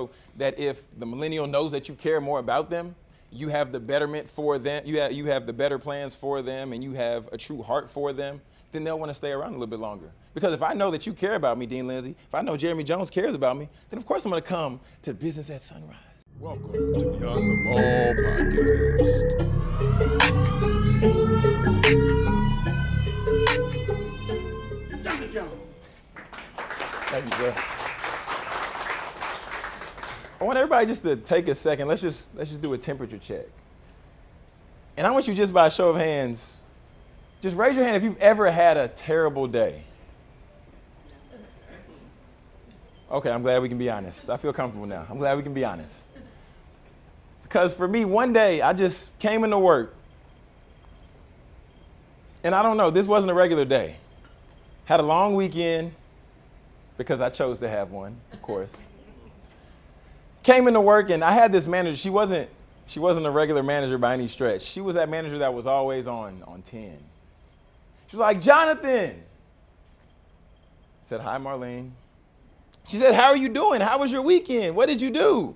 show that if the millennial knows that you care more about them, you have the betterment for them, you have, you have the better plans for them, and you have a true heart for them, then they'll want to stay around a little bit longer. Because if I know that you care about me, Dean Lindsay, if I know Jeremy Jones cares about me, then of course I'm going to come to business at sunrise. Welcome to Beyond the Ball podcast. Johnny Jones. Thank you, sir. I want everybody just to take a second. Let's just let's just do a temperature check. And I want you just by a show of hands, just raise your hand if you've ever had a terrible day. Okay, I'm glad we can be honest. I feel comfortable now. I'm glad we can be honest. Because for me, one day I just came into work. And I don't know, this wasn't a regular day. Had a long weekend because I chose to have one, of course. Came into work and I had this manager. She wasn't she wasn't a regular manager by any stretch. She was that manager that was always on on 10. She was like, "Jonathan." I said, "Hi, Marlene." She said, "How are you doing? How was your weekend? What did you do?"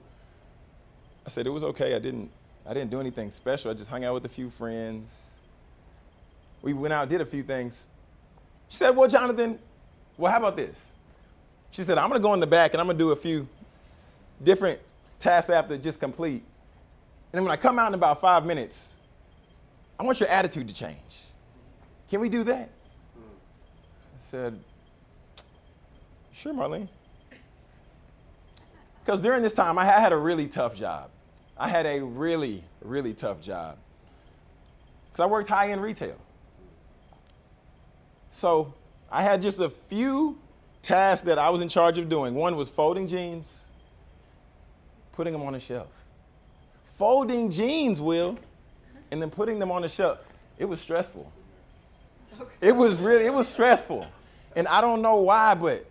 I said, "It was okay. I didn't I didn't do anything special. I just hung out with a few friends. We went out, did a few things." She said, "Well, Jonathan, well, how about this?" She said, "I'm going to go in the back and I'm going to do a few different tasks to just complete. And then when I come out in about five minutes, I want your attitude to change. Can we do that? I said, Sure, Marlene. Because during this time, I had a really tough job. I had a really, really tough job. Because I worked high end retail. So I had just a few tasks that I was in charge of doing. One was folding jeans, putting them on a shelf. Folding jeans, Will, and then putting them on the shelf. It was stressful. Okay. It was really, it was stressful. And I don't know why, but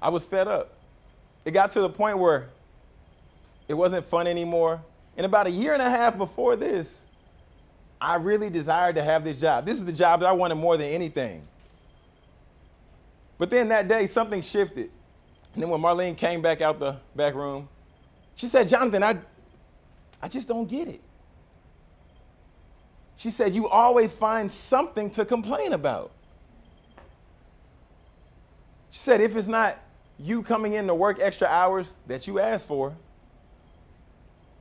I was fed up. It got to the point where it wasn't fun anymore. And about a year and a half before this, I really desired to have this job. This is the job that I wanted more than anything. But then that day, something shifted. And then when Marlene came back out the back room, she said, Jonathan, I, I just don't get it. She said, You always find something to complain about. She said, If it's not you coming in to work extra hours that you asked for,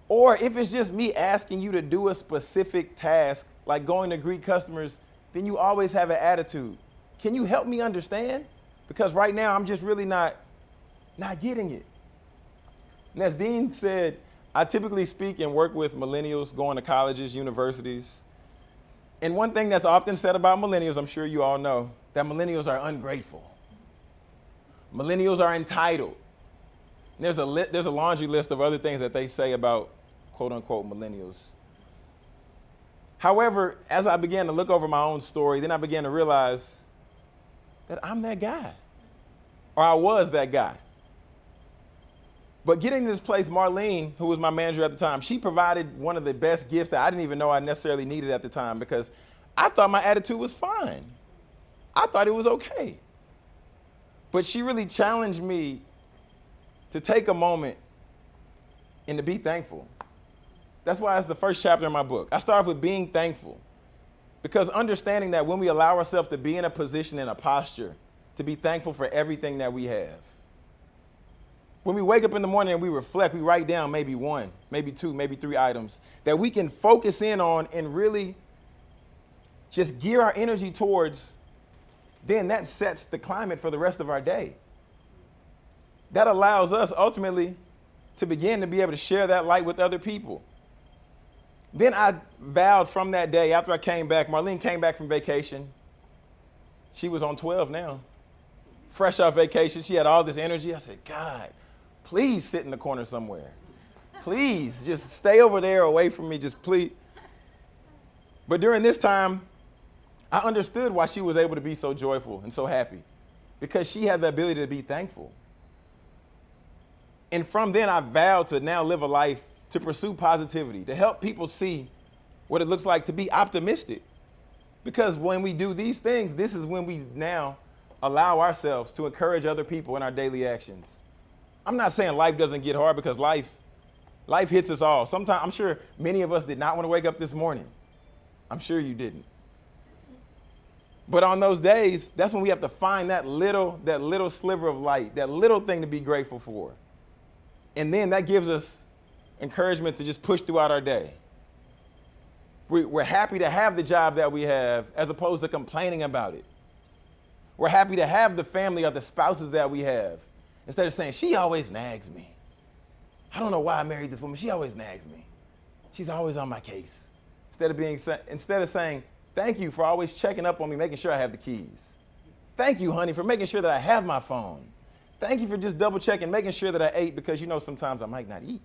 or if it's just me asking you to do a specific task, like going to greet customers, then you always have an attitude. Can you help me understand? Because right now I'm just really not not getting it. And as Dean said, I typically speak and work with millennials going to colleges, universities. And one thing that's often said about millennials, I'm sure you all know, that millennials are ungrateful. Millennials are entitled. And there's a, there's a laundry list of other things that they say about quote unquote millennials. However, as I began to look over my own story, then I began to realize that I'm that guy, or I was that guy. But getting to this place, Marlene, who was my manager at the time, she provided one of the best gifts that I didn't even know I necessarily needed at the time because I thought my attitude was fine. I thought it was okay. But she really challenged me to take a moment and to be thankful. That's why it's the first chapter in my book. I start off with being thankful because understanding that when we allow ourselves to be in a position, and a posture, to be thankful for everything that we have when we wake up in the morning and we reflect, we write down maybe one, maybe two, maybe three items that we can focus in on and really just gear our energy towards, then that sets the climate for the rest of our day. That allows us ultimately to begin to be able to share that light with other people. Then I vowed from that day after I came back, Marlene came back from vacation. She was on 12 now. Fresh off vacation, she had all this energy. I said, God, please sit in the corner somewhere. Please, just stay over there away from me, just please. But during this time, I understood why she was able to be so joyful and so happy because she had the ability to be thankful. And from then, I vowed to now live a life to pursue positivity, to help people see what it looks like to be optimistic. Because when we do these things, this is when we now allow ourselves to encourage other people in our daily actions I'm not saying life doesn't get hard because life, life hits us all. Sometimes I'm sure many of us did not want to wake up this morning. I'm sure you didn't. But on those days, that's when we have to find that little, that little sliver of light, that little thing to be grateful for. And then that gives us encouragement to just push throughout our day. We're happy to have the job that we have as opposed to complaining about it. We're happy to have the family or the spouses that we have instead of saying, she always nags me. I don't know why I married this woman. She always nags me. She's always on my case. Instead of being, instead of saying, thank you for always checking up on me, making sure I have the keys. Thank you, honey, for making sure that I have my phone. Thank you for just double checking, making sure that I ate because you know sometimes I might not eat.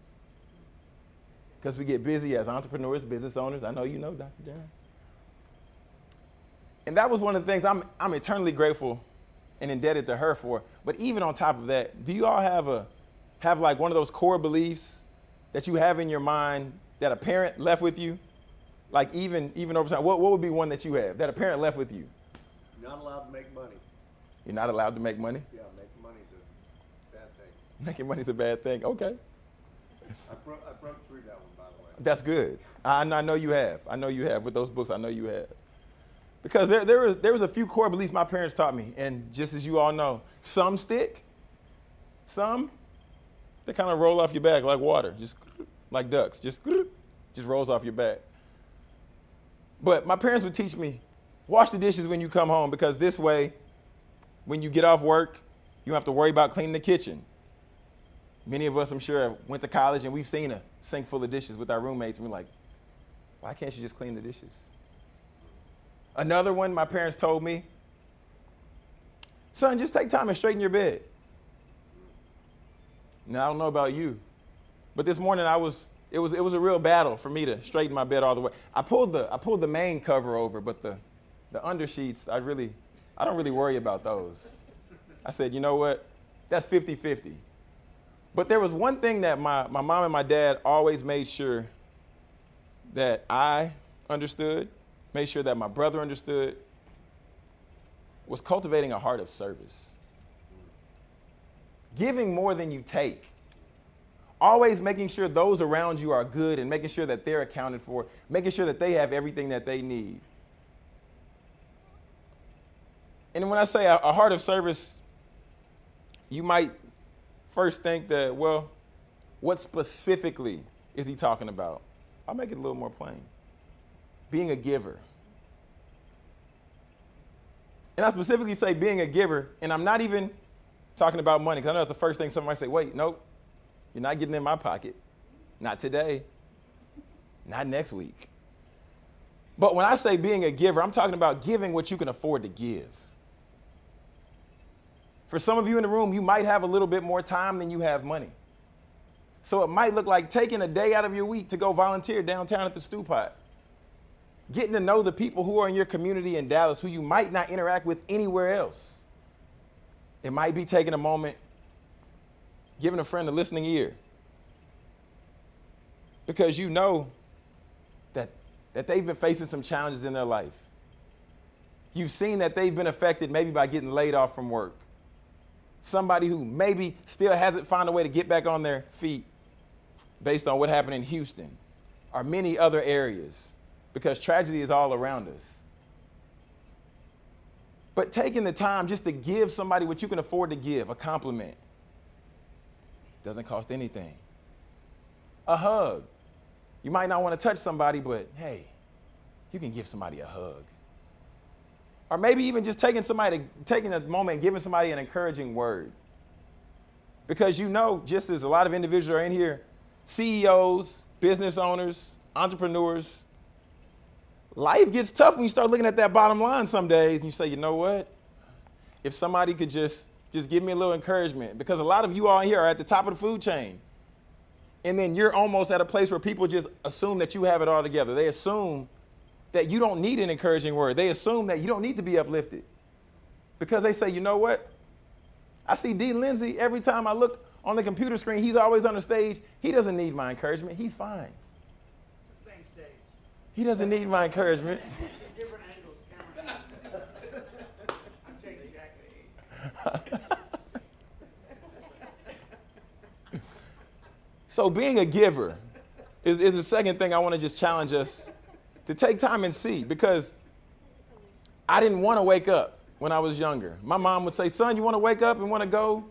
Because we get busy as entrepreneurs, business owners. I know you know, Dr. John. And that was one of the things I'm, I'm eternally grateful and indebted to her for. But even on top of that, do you all have a have like one of those core beliefs that you have in your mind that a parent left with you? Like even even over time, what, what would be one that you have that a parent left with you? You're not allowed to make money. You're not allowed to make money? Yeah, making money's a bad thing. Making money's a bad thing. Okay. I, bro- I broke through that one, by the way. That's good. I, I know you have. I know you have. With those books, I know you have. Because there, there, was, there was a few core beliefs my parents taught me. And just as you all know, some stick, some, they kind of roll off your back like water, just like ducks, just, just rolls off your back. But my parents would teach me, wash the dishes when you come home because this way, when you get off work, you don't have to worry about cleaning the kitchen. Many of us, I'm sure, have went to college and we've seen a sink full of dishes with our roommates, and we're like, why can't you just clean the dishes? Another one my parents told me, son, just take time and straighten your bed. Now I don't know about you, but this morning I was it was it was a real battle for me to straighten my bed all the way. I pulled the I pulled the main cover over, but the the under sheets, I really I don't really worry about those. I said, you know what? That's 50-50. But there was one thing that my, my mom and my dad always made sure that I understood, made sure that my brother understood, was cultivating a heart of service. Giving more than you take. Always making sure those around you are good and making sure that they're accounted for, making sure that they have everything that they need. And when I say a, a heart of service, you might first think that, well, what specifically is he talking about? I'll make it a little more plain. Being a giver. And I specifically say being a giver, and I'm not even talking about money, because I know that's the first thing somebody say, wait, nope, you're not getting in my pocket. Not today. Not next week. But when I say being a giver, I'm talking about giving what you can afford to give. For some of you in the room, you might have a little bit more time than you have money. So it might look like taking a day out of your week to go volunteer downtown at the Stew Pot. Getting to know the people who are in your community in Dallas who you might not interact with anywhere else. It might be taking a moment, giving a friend a listening ear. Because you know that, that they've been facing some challenges in their life. You've seen that they've been affected maybe by getting laid off from work somebody who maybe still hasn't found a way to get back on their feet based on what happened in Houston or many other areas because tragedy is all around us. But taking the time just to give somebody what you can afford to give, a compliment, doesn't cost anything. A hug. You might not want to touch somebody, but hey, you can give somebody a hug. Or maybe even just taking somebody, taking a moment giving somebody an encouraging word. Because you know, just as a lot of individuals are in here, CEOs, business owners, entrepreneurs, life gets tough when you start looking at that bottom line some days and you say, you know what? If somebody could just just give me a little encouragement because a lot of you all here are at the top of the food chain. And then you're almost at a place where people just assume that you have it all together. They assume that you don't need an encouraging word. They assume that you don't need to be uplifted because they say, you know what? I see Dean Lindsay every time I look on the computer screen, he's always on the stage. He doesn't need my encouragement. He's fine. It's the same stage. He doesn't need my encouragement. Different angles, camera. I'm changing jacket. So being a giver is, is the second thing I want to just challenge us to take time and see because I didn't want to wake up when I was younger. My mom would say, son, you want to wake up and want to go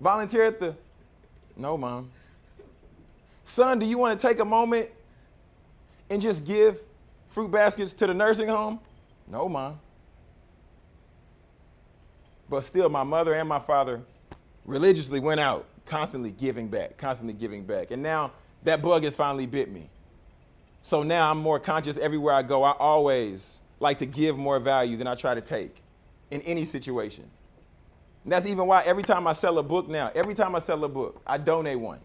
volunteer at the. No, mom. Son, do you want to take a moment and just give fruit baskets to the nursing home? No, mom. But still, my mother and my father religiously went out, constantly giving back, constantly giving back. And now that bug has finally bit me. So now I'm more conscious everywhere I go. I always like to give more value than I try to take in any situation. And that's even why every time I sell a book now, every time I sell a book, I donate one.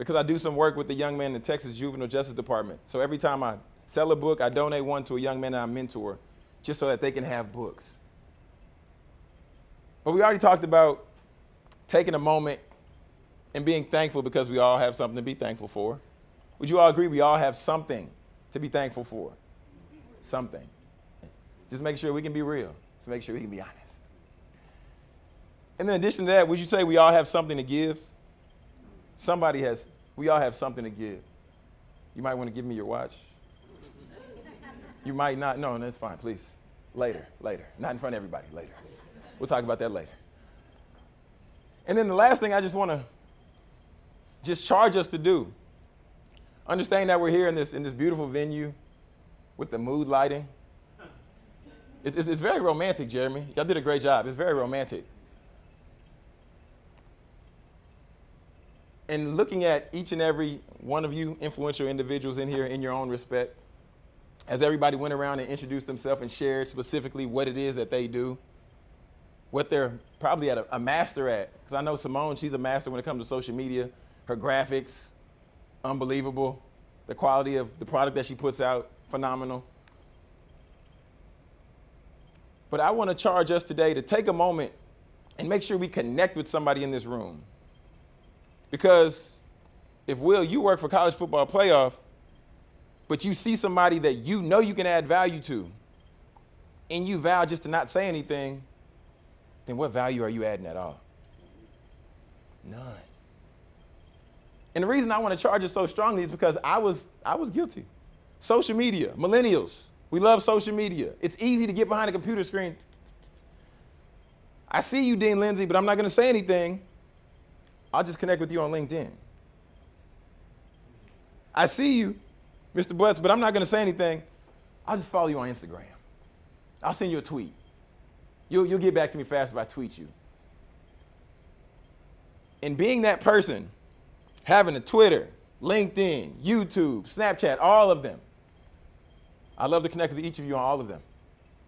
Because I do some work with the young man in the Texas Juvenile Justice Department. So every time I sell a book, I donate one to a young man that I mentor just so that they can have books. But we already talked about taking a moment and being thankful because we all have something to be thankful for. Would you all agree we all have something to be thankful for? Something. Just make sure we can be real. Just make sure we can be honest. And in addition to that, would you say we all have something to give? Somebody has, we all have something to give. You might want to give me your watch. You might not. No, that's fine, please. Later, later. Not in front of everybody, later. We'll talk about that later. And then the last thing I just want to just charge us to do. Understand that we're here in this, in this beautiful venue with the mood lighting. It's, it's, it's very romantic, Jeremy. Y'all did a great job. It's very romantic. And looking at each and every one of you influential individuals in here in your own respect, as everybody went around and introduced themselves and shared specifically what it is that they do, what they're probably at a, a master at. Because I know Simone, she's a master when it comes to social media. Her graphics, unbelievable. The quality of the product that she puts out, phenomenal. But I want to charge us today to take a moment and make sure we connect with somebody in this room. Because if Will, you work for college football playoff, but you see somebody that you know you can add value to, and you vow just to not say anything, then what value are you adding at all? None. And the reason I want to charge it so strongly is because I was I was guilty. Social media, millennials, we love social media. It's easy to get behind a computer screen. I see you, Dean Lindsay, but I'm not going to say anything. I'll just connect with you on LinkedIn. I see you, Mr. Butts, but I'm not going to say anything. I'll just follow you on Instagram. I'll send you a tweet. You'll, you'll get back to me fast if I tweet you. And being that person, having a Twitter, LinkedIn, YouTube, Snapchat, all of them, I love to connect with each of you on all of them.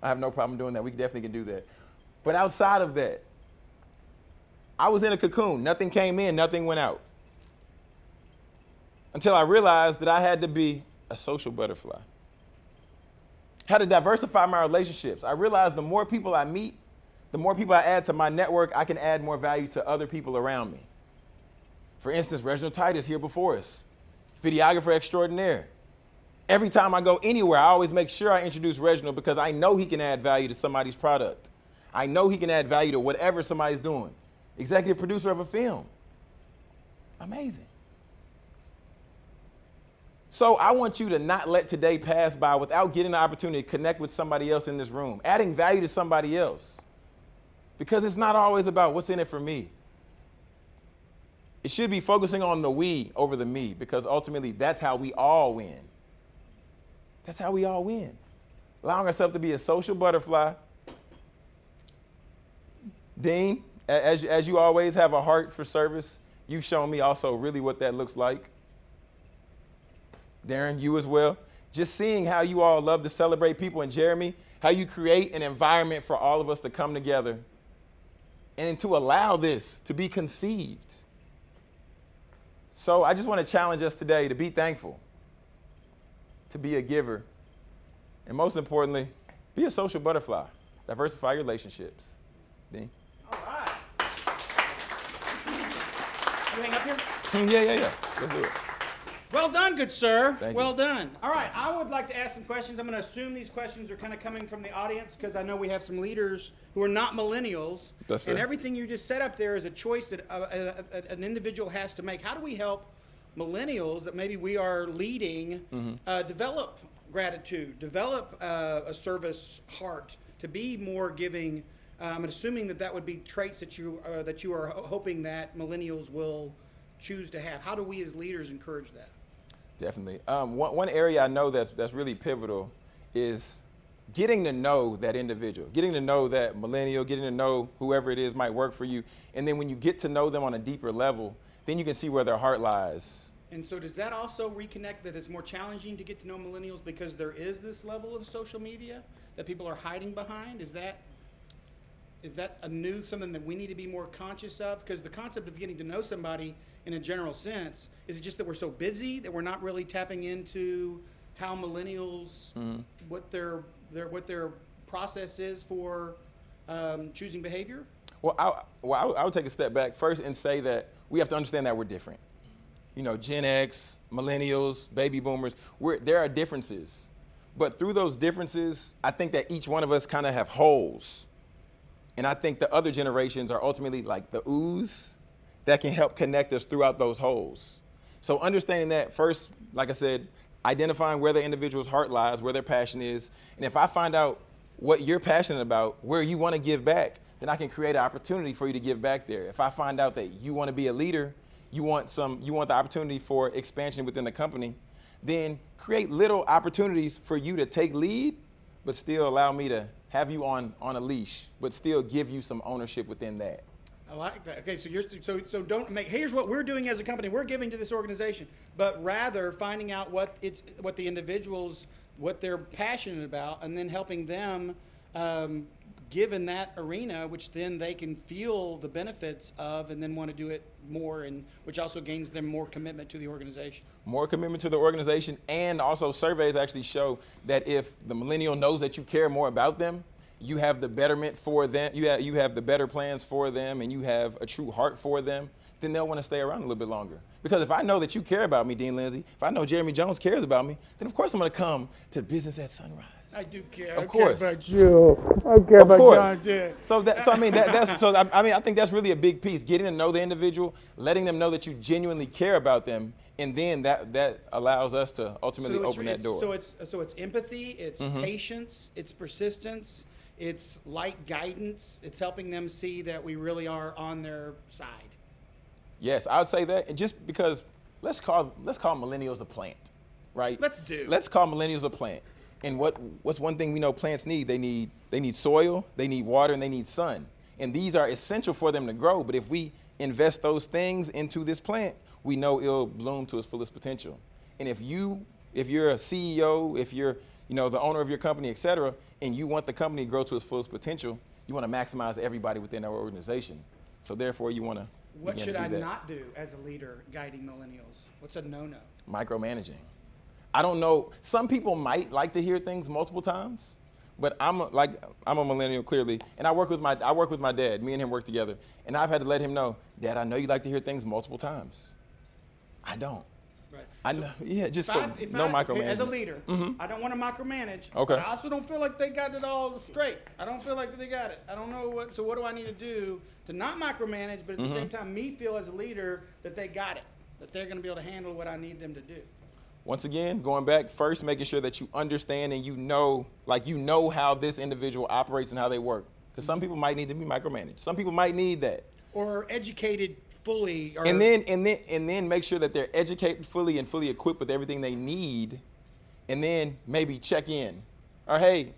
I have no problem doing that. We definitely can do that. But outside of that, I was in a cocoon. Nothing came in, nothing went out. Until I realized that I had to be a social butterfly. How to diversify my relationships. I realized the more people I meet, the more people I add to my network, I can add more value to other people around me. For instance, Reginald Titus here before us, videographer extraordinaire. Every time I go anywhere, I always make sure I introduce Reginald because I know he can add value to somebody's product. I know he can add value to whatever somebody's doing. Executive producer of a film. Amazing. So I want you to not let today pass by without getting the opportunity to connect with somebody else in this room, adding value to somebody else. Because it's not always about what's in it for me. It should be focusing on the we over the me because ultimately that's how we all win. That's how we all win. Allowing ourselves to be a social butterfly. Dean, as, as you always have a heart for service, you've shown me also really what that looks like. Darren, you as well. Just seeing how you all love to celebrate people, and Jeremy, how you create an environment for all of us to come together and to allow this to be conceived. So I just want to challenge us today to be thankful, to be a giver, and most importantly, be a social butterfly. Diversify your relationships. Dean? All right. Everything up here? Yeah, yeah, yeah. Let's do it. Well done, good sir. Thank well you. done. All right, I would like to ask some questions. I'm going to assume these questions are kind of coming from the audience because I know we have some leaders who are not millennials. That's And everything you just set up there is a choice that uh, uh, uh, an individual has to make. How do we help millennials that maybe we are leading Mm-hmm. uh, develop gratitude, develop uh, a service heart, to be more giving. Um, and assuming that that would be traits that you uh, that you are ho- hoping that millennials will choose to have. How do we as leaders encourage that? Definitely. Um, one, one area I know that's that's really pivotal is getting to know that individual, getting to know that millennial, getting to know whoever it is might work for you, and then when you get to know them on a deeper level, then you can see where their heart lies. And so, does that also reconnect that it's more challenging to get to know millennials because there is this level of social media that people are hiding behind? Is that is that a new something that we need to be more conscious of? Because the concept of getting to know somebody in a general sense is it just that we're so busy that we're not really tapping into how millennials what their their what their process is for um, choosing behavior? Well, I, well I, would- take a step back first and say that we have to understand that we're different. You know, Gen X, millennials, baby boomers, we're, there are differences. But through those differences, I think that each one of us kind of have holes. And I think the other generations are ultimately like the ooze that can help connect us throughout those holes. So understanding that first, like I said, identifying where the individual's heart lies, where their passion is, and if I find out what you're passionate about, where you want to give back, then I can create an opportunity for you to give back there. If I find out that you want to be a leader, you want some, you want the opportunity for expansion within the company, then create little opportunities for you to take lead, but still allow me to have you on on a leash, but still give you some ownership within that. I like that. Okay, so you're so so don't make. Here's what we're doing as a company. We're giving to this organization, but rather finding out what it's what the individuals what they're passionate about, and then helping them um, give in that arena, which then they can feel the benefits of, and then want to do it more, and which also gains them more commitment to the organization. more commitment to the organization and also surveys actually show that if the millennial knows that you care more about them you have the betterment for them you have, you have the better plans for them and you have a true heart for them then they'll want to stay around a little bit longer because if i know that you care about me dean lindsay if i know jeremy jones cares about me then of course i'm going to come to business at sunrise I do care. Of I course. care about you. I care of about course. John Deere. So that, so I mean, that, that's so. I, I mean, I think that's really a big piece. Getting to know the individual, letting them know that you genuinely care about them, and then that that allows us to ultimately it's- open that door. So it's so it's empathy, it's mm-hmm. patience, it's persistence, it's light guidance. It's helping them see that we really are on their side. yes, I would say that, and just because let's call let's call millennials a plant, right? Let's do. Let's call millennials a plant. And what what's one thing we know plants need? They need they need soil, they need water, and they need sun. And these are essential for them to grow. But if we invest those things into this plant, we know it'll bloom to its fullest potential. And if you if you're a CEO, if you're you know the owner of your company, et cetera, and you want the company to grow to its fullest potential, you want to maximize everybody within our organization. So therefore, you want to What should to I that. not do as a leader guiding millennials? What's a no-no? micromanaging. I don't know. Some people might like to hear things multiple times, but I'm a, like I'm a millennial clearly, and I work with my I work with my dad. Me and him work together, and I've had to let him know, Dad, I know you like to hear things multiple times. I don't. Right. I know. Yeah, just If so I- no I-. As a leader, mm -hmm. I don't want to micromanage. Okay. but I also don't feel like they got it all straight. I don't feel like they got it. I don't know what. So what do I need to do to not micromanage, but at the same time, me feel as a leader that they got it, that they're going to be able to handle what I need them to do. Once again, going back first, making sure that you understand and you know, like you know how this individual operates and how they work. Because some mm-hmm. people might need to be micromanaged. Some people might need that. Or educated fully. Or and then and then and then make sure that they're educated fully and fully equipped with everything they need and then maybe check in or hey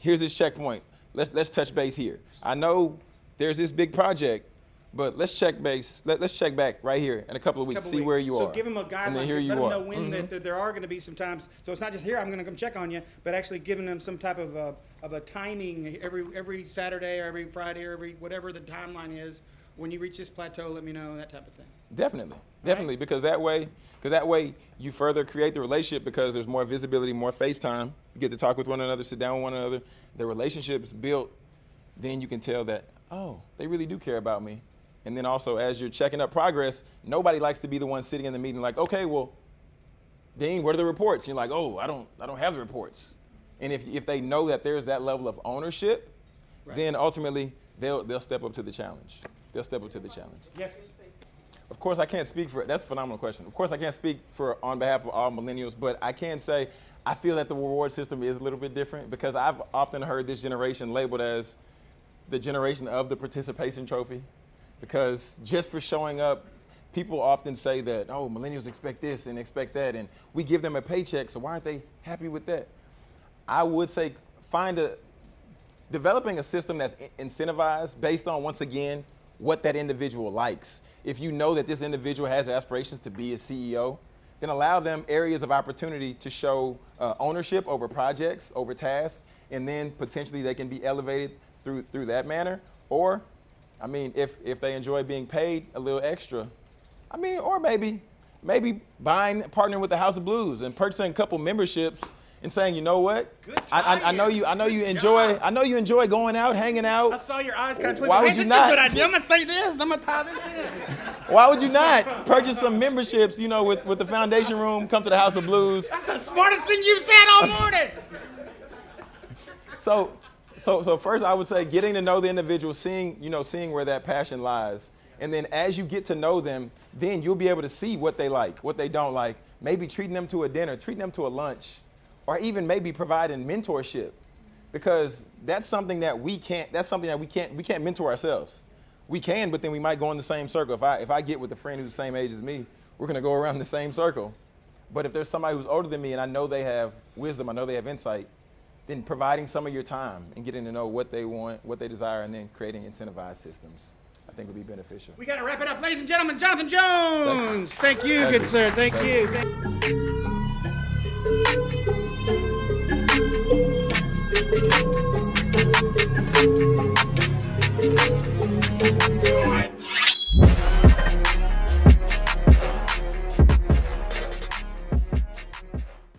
here's this checkpoint let's let's touch base here i know there's this big project but let's check base let, let's check back right here in a couple of weeks couple see weeks. where you so are So give them a guideline. and then here you let you them know when Mhm. that, that there are going to be some times. So it's not just here. I'm going to come check on you, but actually giving them some type of a, of a timing every every Saturday or every Friday or every whatever the timeline is. When you reach this plateau, let me know that type of thing. Definitely, definitely, because that way, because that way you further create the relationship because there's more visibility, more FaceTime. You get to talk with one another, sit down with one another. The relationship is built. Then you can tell that oh, they really do care about me. And then also, as you're checking up progress, nobody likes to be the one sitting in the meeting like, okay, well, Dean, what are the reports? And you're like, oh, I don't, I don't have the reports. And if if they know that there's that level of ownership, then ultimately they'll they'll step up to the challenge. They'll step up to the challenge. Yes. of course, I can't speak for. it. That's a phenomenal question. Of course, I can't speak for on behalf of all millennials, but I can say I feel that the reward system is a little bit different because I've often heard this generation labeled as the generation of the participation trophy, because just for showing up, people often say that oh, millennials expect this and expect that, and we give them a paycheck, so why aren't they happy with that? I would say find a developing a system that's incentivized based on once again what that individual likes. If you know that this individual has aspirations to be a CEO, then allow them areas of opportunity to show uh, ownership over projects, over tasks, and then potentially they can be elevated through through that manner. Or, I mean, if if they enjoy being paid a little extra, I mean, or maybe maybe buying partnering with the House of Blues and purchasing a couple memberships and saying, you know what, Good I, I, I know you I know you enjoy job. I know you enjoy going out, hanging out. I saw your eyes kind of twinkle. Why would hey, you not? Good idea. I'm gonna say this. I'm gonna tie this in. Why would you not purchase some memberships, you know, with, with the foundation room, come to the House of Blues? That's the smartest thing you've said all morning. So so so first I would say getting to know the individual, seeing, you know, seeing where that passion lies. And then as you get to know them, then you'll be able to see what they like, what they don't like, maybe treating them to a dinner, treating them to a lunch, or even maybe providing mentorship. Because that's something that we can't that's something that we can't we can't mentor ourselves. We can, but then we might go in the same circle. If I if I get with a friend who's the same age as me, we're gonna go around the same circle. But if there's somebody who's older than me and I know they have wisdom, I know they have insight, then providing some of your time and getting to know what they want, what they desire, and then creating incentivized systems, I think would be beneficial. We got to wrap it up, ladies and gentlemen. Jonathan Jones. Thank you, Thank you good you. sir. Thank, Thank you. Thank you.